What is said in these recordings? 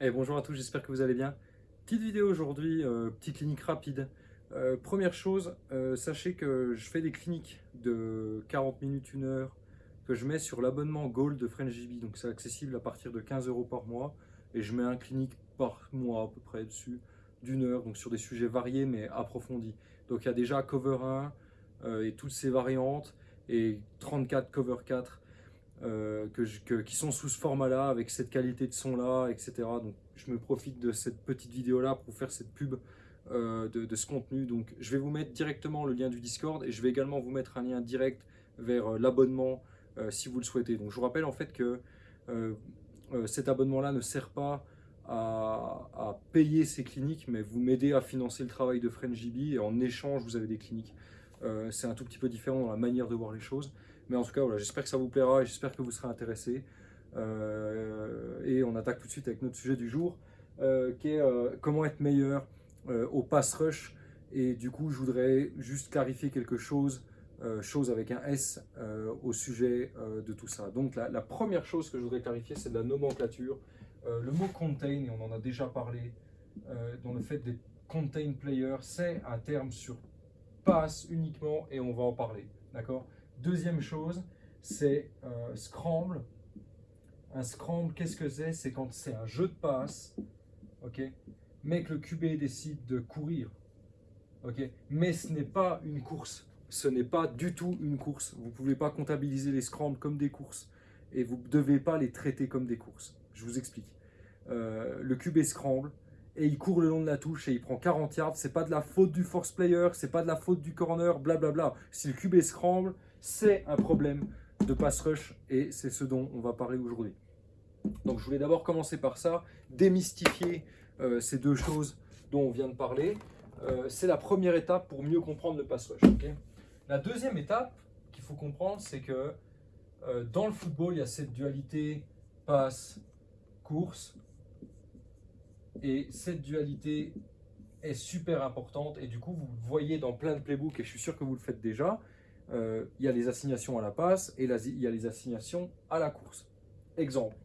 Et bonjour à tous, j'espère que vous allez bien. Petite vidéo aujourd'hui, euh, petite clinique rapide. Euh, première chose, euh, sachez que je fais des cliniques de 40 minutes, 1 heure, que je mets sur l'abonnement Gold de FrenchGB. Donc c'est accessible à partir de 15 euros par mois. Et je mets un clinique par mois à peu près dessus, d'une heure, donc sur des sujets variés mais approfondis. Donc il y a déjà Cover 1 et toutes ses variantes, et 34 Cover 4 euh, que, qui sont sous ce format-là, avec cette qualité de son-là, etc. Donc je me profite de cette petite vidéo-là pour faire cette pub euh, de, ce contenu. Donc je vais vous mettre directement le lien du Discord et je vais également vous mettre un lien direct vers euh, l'abonnement si vous le souhaitez. Donc je vous rappelle en fait que cet abonnement-là ne sert pas à, payer ces cliniques, mais vous m'aidez à financer le travail de FriendJB et en échange vous avez des cliniques. C'est un tout petit peu différent dans la manière de voir les choses. Mais en tout cas, voilà, j'espère que ça vous plaira et j'espère que vous serez intéressés. Euh, et on attaque tout de suite avec notre sujet du jour, euh, qui est euh, comment être meilleur au pass rush. Et du coup, je voudrais juste clarifier quelque chose, chose avec un S, au sujet de tout ça. Donc, la, première chose que je voudrais clarifier, c'est de la nomenclature. le mot contain, et on en a déjà parlé, dans le fait des contain players, c'est un terme sur pass uniquement, et on va en parler. D'accord? Deuxième chose, c'est euh, scramble. Un scramble, qu'est-ce que c'est? C'est quand c'est un jeu de passe, ok, mais que le QB décide de courir. ok? Mais ce n'est pas une course. Ce n'est pas du tout une course. Vous ne pouvez pas comptabiliser les scrambles comme des courses. Et vous ne devez pas les traiter comme des courses. Je vous explique. Euh, le QB scramble, et il court le long de la touche et il prend 40 yards. C'est pas de la faute du force player, c'est pas de la faute du corner, blablabla. Si le QB scramble, c'est un problème de pass rush et c'est ce dont on va parler aujourd'hui. Donc je voulais d'abord commencer par ça, démystifier euh, ces deux choses dont on vient de parler. Euh, c'est la première étape pour mieux comprendre le pass rush. la deuxième étape qu'il faut comprendre, c'est que euh, dans le football, il y a cette dualité passe-course. Et cette dualité est super importante. Et du coup, vous voyez dans plein de playbooks, et je suis sûr que vous le faites déjà, euh, il y a les assignations à la passe et il y a les assignations à la course. Exemple,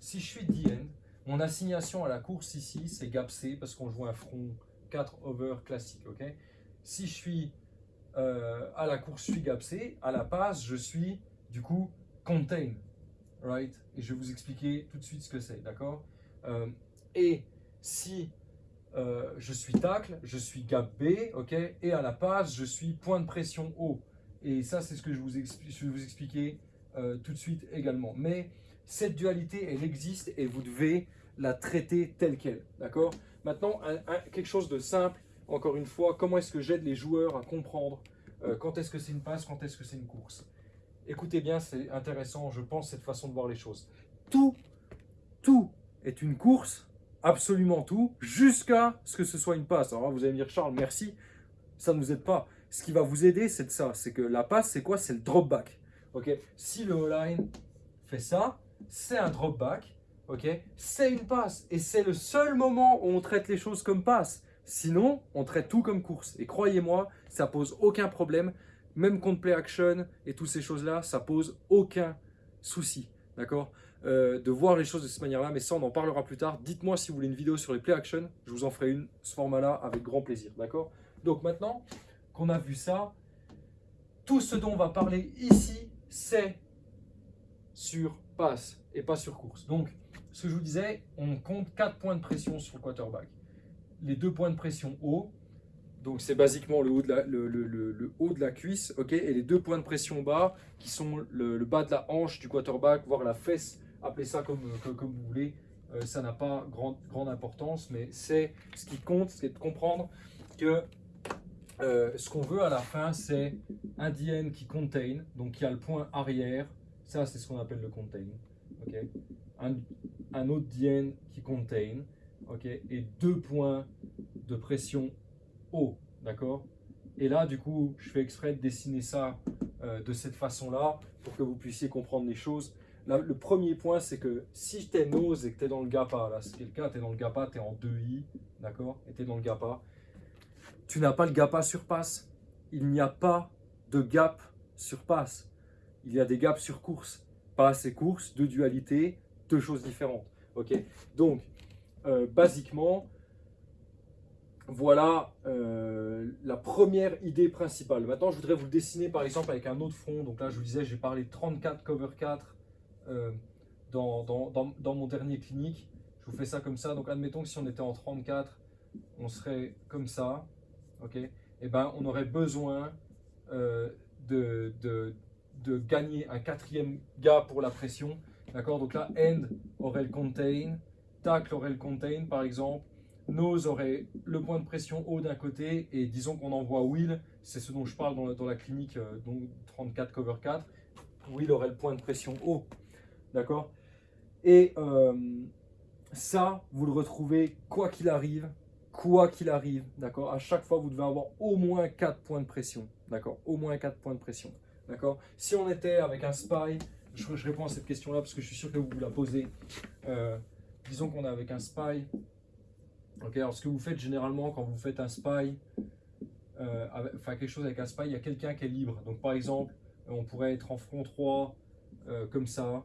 si je suis DN, mon assignation à la course ici, c'est gap C parce qu'on joue un front 4 over classique. ok? Si je suis euh, à la course, je suis gap C. À la passe, je suis du coup contain. Right? Et je vais vous expliquer tout de suite ce que c'est. D'accord? Euh, Et si je suis tacle, je suis gap B. ok? Et à la passe, je suis point de pression haut. Et ça, c'est ce que je, vous vais vous expliquer euh, tout de suite également. Mais cette dualité, elle existe et vous devez la traiter telle qu'elle. D'accord? Maintenant, quelque chose de simple, encore une fois, comment est-ce que j'aide les joueurs à comprendre euh, quand est-ce que c'est une passe, quand est-ce que c'est une course? Écoutez bien, c'est intéressant, je pense, cette façon de voir les choses. Tout, tout est une course, absolument tout, jusqu'à ce que ce soit une passe. Alors vous allez me dire, Charles, merci, ça ne nous aide pas ce qui va vous aider, c'est ça. C'est que la passe, c'est quoi? C'est le drop back. ok? Si le O-line fait ça, c'est un drop back. ok? C'est une passe. Et c'est le seul moment où on traite les choses comme passe. Sinon, on traite tout comme course. Et croyez-moi, ça pose aucun problème. Même contre play action et toutes ces choses-là, ça pose aucun souci. D'accord? Euh, De voir les choses de cette manière-là. Mais ça, on en parlera plus tard. Dites-moi si vous voulez une vidéo sur les play action. Je vous en ferai une, ce format-là, avec grand plaisir. D'accord? Donc maintenant, qu'on a vu ça, tout ce dont on va parler ici, c'est sur passe et pas sur course. Donc, ce que je vous disais, on compte 4 points de pression sur le quarterback. Les deux points de pression haut, donc c'est basiquement le haut, de la, le, haut de la cuisse, ok, et les deux points de pression bas, qui sont le, bas de la hanche du quarterback, voire la fesse, appelez ça comme, comme, vous voulez. Euh, ça n'a pas grande, grande importance, mais c'est ce qui compte, c'est de comprendre que euh, ce qu'on veut à la fin, c'est un DN qui contain, donc qui a le point arrière. Ça, c'est ce qu'on appelle le contain. Un, autre DN qui contain. Et deux points de pression haut. D'accord? Et là, du coup, je fais exprès de dessiner ça euh, de cette façon-là pour que vous puissiez comprendre les choses. le premier point, c'est que si tu es nose et que tu es dans le GAPA, là, c'est cas, tu es dans le GAPA, tu es en 2i, d'accord? Et tu es dans le GAPA, tu n'as pas le gap sur passe. Il n'y a pas de gap sur passe. Il y a des gaps sur course. Passe et course, deux dualités, deux choses différentes. Ok Donc, euh, basiquement, voilà euh, la première idée principale. Maintenant, je voudrais vous le dessiner par exemple avec un autre front. Donc là, je vous disais, j'ai parlé de 34 cover 4 euh, dans, dans, mon dernier clinique. Je vous fais ça comme ça. Donc admettons que si on était en 34, on serait comme ça. Ok. Eh ben, on aurait besoin euh, de, de, gagner un quatrième gap pour la pression. D'accord? Donc là, end aurait le contain, tackle aurait le contain par exemple. Nose aurait le point de pression haut d'un côté et disons qu'on envoie Will, c'est ce dont je parle dans, la, clinique euh, donc 34 cover 4, Will aurait le point de pression haut, d'accord? Et euh, ça, vous le retrouvez quoi qu'il arrive, quoi qu'il arrive, d'accord À chaque fois, vous devez avoir au moins 4 points de pression, d'accord Au moins 4 points de pression, d'accord Si on était avec un spy, je, réponds à cette question-là parce que je suis sûr que vous vous la posez. Euh, disons qu'on est avec un spy, alors ce que vous faites généralement quand vous faites un spy, euh, enfin quelque chose avec un spy, il y a quelqu'un qui est libre. Donc par exemple, on pourrait être en front 3, euh, comme ça,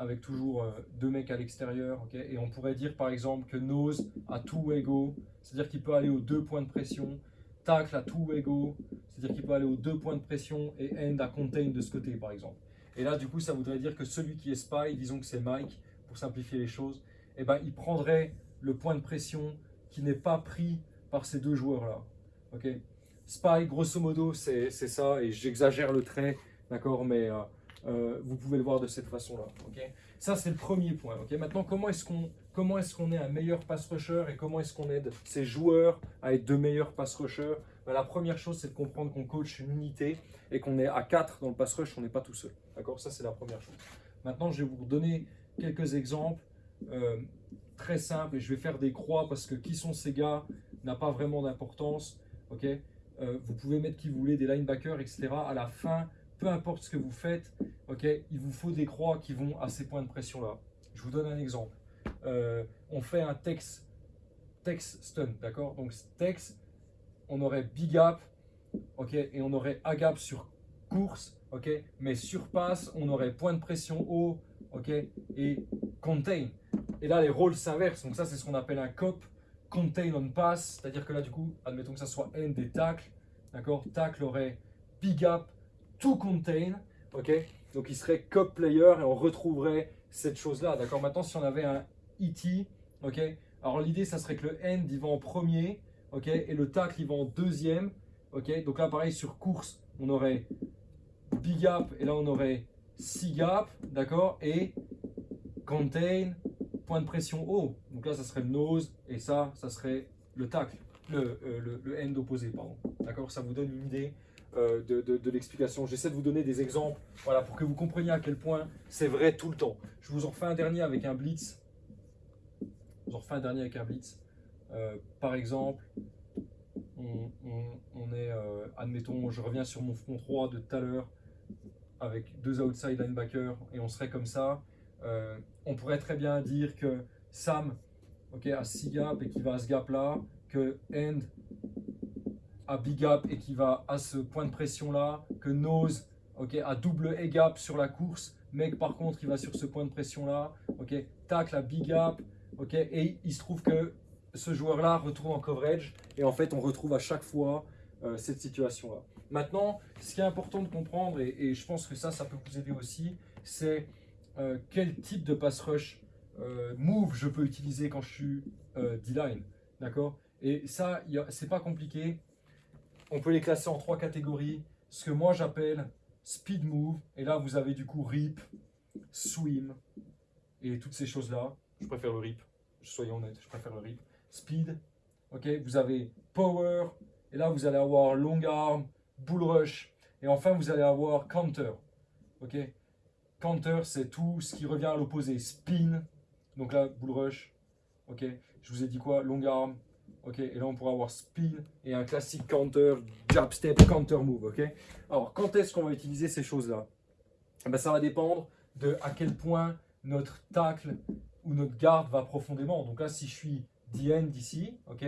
avec toujours euh, deux mecs à l'extérieur, et on pourrait dire par exemple que nose a tout égaux, c'est-à-dire qu'il peut aller aux deux points de pression, tacle à tout égaux, c'est-à-dire qu'il peut aller aux deux points de pression, et end à contain de ce côté par exemple. Et là du coup ça voudrait dire que celui qui est spy, disons que c'est Mike, pour simplifier les choses, eh ben, il prendrait le point de pression qui n'est pas pris par ces deux joueurs-là. Ok? Spy, grosso modo, c'est ça, et j'exagère le trait, d'accord, mais euh, euh, vous pouvez le voir de cette façon-là. ça, c'est le premier point. Maintenant, comment est-ce qu'on est, qu'on est un meilleur pass rusher et comment est-ce qu'on aide ces joueurs à être de meilleurs pass rushers? Ben, La première chose, c'est de comprendre qu'on coach une unité et qu'on est à 4 dans le pass rush, on n'est pas tout seul. D'accord? Ça, c'est la première chose. Maintenant, je vais vous donner quelques exemples. Euh, très simple et je vais faire des croix parce que qui sont ces gars n'a pas vraiment d'importance. ok? Euh, vous pouvez mettre qui vous voulez, des linebackers, etc. À la fin, peu importe ce que vous faites, ok il vous faut des croix qui vont à ces points de pression-là. Je vous donne un exemple. Euh, on fait un text, text stun, d'accord? Donc text, on aurait big gap, ok et on aurait a gap sur course, ok mais sur passe, on aurait point de pression haut, ok et contain. Et là, les rôles s'inversent. Donc ça, c'est ce qu'on appelle un cop, contain on pass. C'est-à-dire que là, du coup, admettons que ça soit end des tacles. D'accord? Tacle aurait big up to contain. Ok? Donc il serait cop player et on retrouverait cette chose-là. D'accord? Maintenant, si on avait un ET, ok? Alors l'idée, ça serait que le end, il va en premier. Ok? Et le tacle, il va en deuxième. Ok? Donc là, pareil, sur course, on aurait big up et là, on aurait C gap. D'accord? Et contain, point de pression haut. Donc là, ça serait le nose et ça, ça serait le tacle, le, euh, le, end opposé, pardon. D'accord? Ça vous donne une idée euh, de, l'explication. J'essaie de vous donner des exemples, voilà, pour que vous compreniez à quel point c'est vrai tout le temps. Je vous en refais un dernier avec un blitz. Je vous en refais un dernier avec un blitz. Euh, par exemple, on, est, admettons, je reviens sur mon front 3 de tout à l'heure, avec deux outside linebackers, et on serait comme ça. Euh, on pourrait très bien dire que Sam ok, a 6 gaps et qui va à ce gap-là, que End a big gap et qui va à ce point de pression-là, que Nose ok, a double A gap sur la course, que par contre il va sur ce point de pression-là, ok, tacle à big gap, ok, et il se trouve que ce joueur-là retourne en coverage et en fait on retrouve à chaque fois euh, cette situation-là. Maintenant, ce qui est important de comprendre, et, je pense que ça, ça peut vous aider aussi, c'est euh, quel type de pass rush euh, move je peux utiliser quand je suis D-line. D'accord? Et ça, c'est pas compliqué. On peut les classer en trois catégories. Ce que moi j'appelle speed move. Et là, vous avez du coup rip, swim et toutes ces choses-là. Je préfère le rip. Soyons honnêtes, je préfère le rip. Speed. Ok? Vous avez power. Et là, vous allez avoir long arm, bull rush. Et enfin, vous allez avoir counter. Ok? Counter, c'est tout ce qui revient à l'opposé. Spin, donc là, bull rush. Ok, je vous ai dit quoi? Long arm. Ok, et là on pourra avoir spin et un classique counter, jab step, counter move. Ok, alors quand est-ce qu'on va utiliser ces choses-là? Eh ben, Ça va dépendre de à quel point notre tacle ou notre garde va profondément. Donc là, si je suis DN d'ici, ok,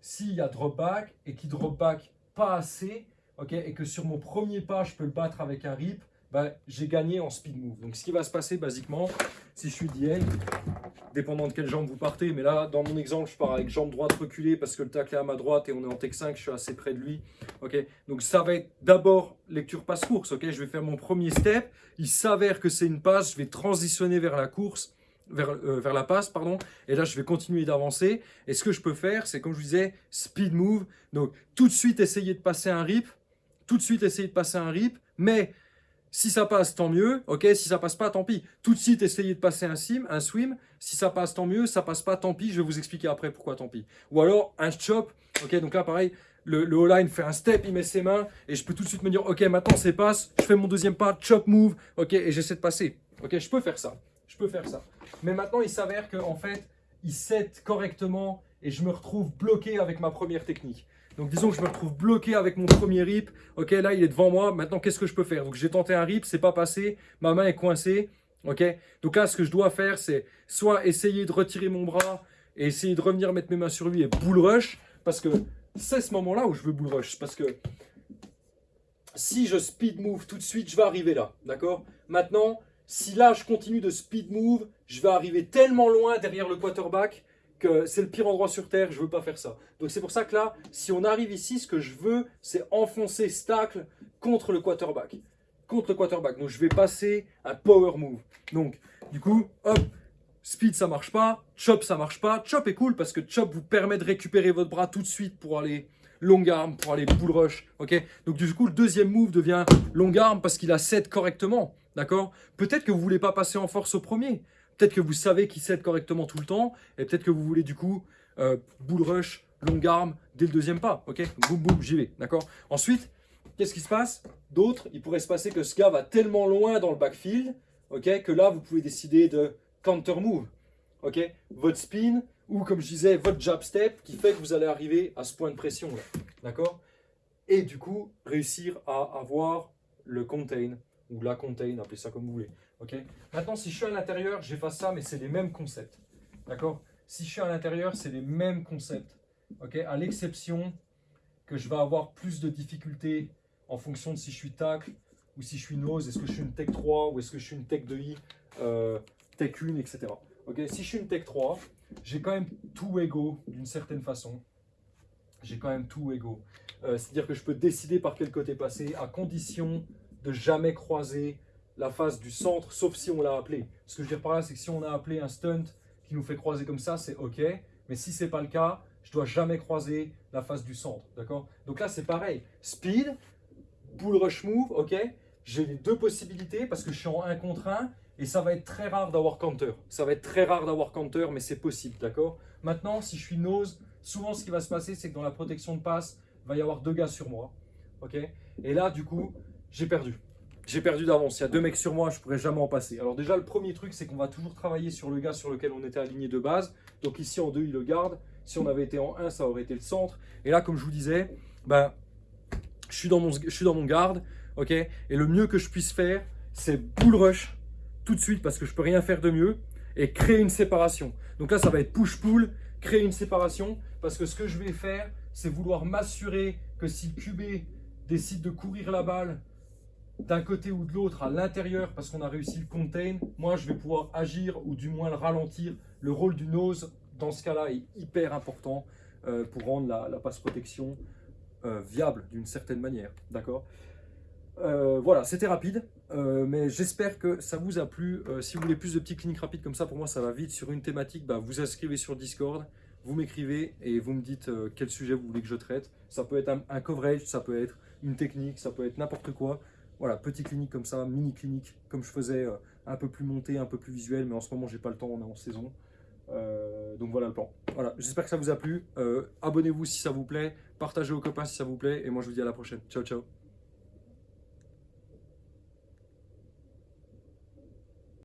s'il y a drop back et qui drop back pas assez, ok, et que sur mon premier pas, je peux le battre avec un rip, bah, j'ai gagné en speed move. Donc ce qui va se passer basiquement, si je suis DN, dépendant de quelle jambe vous partez. Mais là, dans mon exemple, je pars avec jambe droite reculée parce que le tacle est à ma droite et on est en tech 5, je suis assez près de lui. Ok, donc ça va être d'abord lecture passe-course. Ok, je vais faire mon premier step. Il s'avère que c'est une passe, je vais transitionner vers la course. Vers, euh, vers, la passe, pardon. Et là, je vais continuer d'avancer. Et ce que je peux faire, c'est comme je vous disais, speed move. Donc, tout de suite, essayer de passer un rip. Tout de suite, essayer de passer un rip. Mais si ça passe, tant mieux. Ok, si ça passe pas, tant pis. Tout de suite, essayez de passer un sim, un swim. Si ça passe, tant mieux. Ça passe pas, tant pis. Je vais vous expliquer après pourquoi tant pis. Ou alors un chop. Ok, donc là, pareil, le, le line fait un step, il met ses mains et je peux tout de suite me dire, ok, maintenant c'est passe. Je fais mon deuxième pas, chop move. Ok, et j'essaie de passer. Ok, je peux faire ça. Je peux faire ça. Mais maintenant, il s'avère qu'en en fait, il set correctement et je me retrouve bloqué avec ma première technique. Donc disons que je me retrouve bloqué avec mon premier rip. Ok, là il est devant moi. Maintenant, qu'est-ce que je peux faire? Donc j'ai tenté un rip, c'est pas passé. Ma main est coincée. Ok, donc là ce que je dois faire, c'est soit essayer de retirer mon bras et essayer de revenir mettre mes mains sur lui et bull rush. Parce que c'est ce moment-là où je veux bull rush. Parce que si je speed move tout de suite, je vais arriver là. D'accord? Maintenant, si là je continue de speed move, je vais arriver tellement loin derrière le quarterback que c'est le pire endroit sur Terre, je veux pas faire ça. Donc c'est pour ça que là, si on arrive ici, ce que je veux, c'est enfoncer Stacle contre le quarterback. Contre le quarterback. Donc je vais passer un power move. Donc, du coup, hop, speed ça marche pas, chop ça marche pas. Chop est cool parce que chop vous permet de récupérer votre bras tout de suite pour aller long arm, pour aller bull rush. ok? Donc du coup, le deuxième move devient long arm parce qu'il a set correctement. D'accord? Peut-être que vous voulez pas passer en force au premier. Peut-être que vous savez qu'il cède correctement tout le temps, et peut-être que vous voulez du coup euh, bull rush, long arm dès le deuxième pas. Ok? Boum, boum, j'y vais. D'accord? Ensuite, qu'est-ce qui se passe? D'autres, il pourrait se passer que ce gars va tellement loin dans le backfield, ok, que là, vous pouvez décider de counter move. Ok? Votre spin, ou comme je disais, votre jab step, qui fait que vous allez arriver à ce point de pression. D'accord? Et du coup, réussir à avoir le contain, ou la contain, appelez ça comme vous voulez. Maintenant, si je suis à l'intérieur, j'efface ça, mais c'est les mêmes concepts. D'accord? Si je suis à l'intérieur, c'est les mêmes concepts. Ok? À l'exception que je vais avoir plus de difficultés en fonction de si je suis tacle ou si je suis nose, est-ce que je suis une tech 3 ou est-ce que je suis une tech 2i, euh, tech 1, etc. Ok? Si je suis une tech 3, j'ai quand même tout égaux d'une certaine façon. J'ai quand même tout égaux. Euh, c'est-à-dire que je peux décider par quel côté passer à condition de jamais croiser la face du centre, sauf si on l'a appelé. Ce que je veux dire par là, c'est que si on a appelé un stunt qui nous fait croiser comme ça, c'est OK. Mais si ce n'est pas le cas, je dois jamais croiser la face du centre. D'accord? Donc là, c'est pareil. Speed, bull rush move, OK J'ai les deux possibilités parce que je suis en 1 contre 1 et ça va être très rare d'avoir counter. Ça va être très rare d'avoir counter, mais c'est possible, d'accord? Maintenant, si je suis nose, souvent ce qui va se passer, c'est que dans la protection de passe, il va y avoir deux gars sur moi. OK? Et là, du coup, j'ai perdu j'ai perdu d'avance. Il y a deux mecs sur moi, je pourrais jamais en passer. Alors déjà, le premier truc, c'est qu'on va toujours travailler sur le gars sur lequel on était aligné de base. Donc ici, en 2, il le garde. Si on avait été en 1, ça aurait été le centre. Et là, comme je vous disais, ben, je, suis dans mon, je suis dans mon garde. ok? Et le mieux que je puisse faire, c'est bull rush tout de suite parce que je peux rien faire de mieux. Et créer une séparation. Donc là, ça va être push-pull, créer une séparation. Parce que ce que je vais faire, c'est vouloir m'assurer que si QB décide de courir la balle d'un côté ou de l'autre à l'intérieur parce qu'on a réussi le contain, moi je vais pouvoir agir ou du moins le ralentir. Le rôle du nose dans ce cas-là est hyper important euh, pour rendre la, passe protection euh, viable d'une certaine manière. D'accord? Euh, Voilà, c'était rapide, mais j'espère que ça vous a plu. si vous voulez plus de petites cliniques rapides comme ça, pour moi ça va vite. Sur une thématique, bah, vous inscrivez sur Discord, vous m'écrivez et vous me dites quel sujet vous voulez que je traite. Ça peut être un coverage, ça peut être une technique, ça peut être n'importe quoi. Voilà, petit clinique comme ça, mini clinique, comme je faisais, euh, un peu plus monté, un peu plus visuel, mais en ce moment, j'ai pas le temps, on est en saison. Euh, donc voilà le plan. Voilà, j'espère que ça vous a plu. Euh, abonnez-vous si ça vous plaît, partagez aux copains si ça vous plaît, et moi je vous dis à la prochaine. Ciao, ciao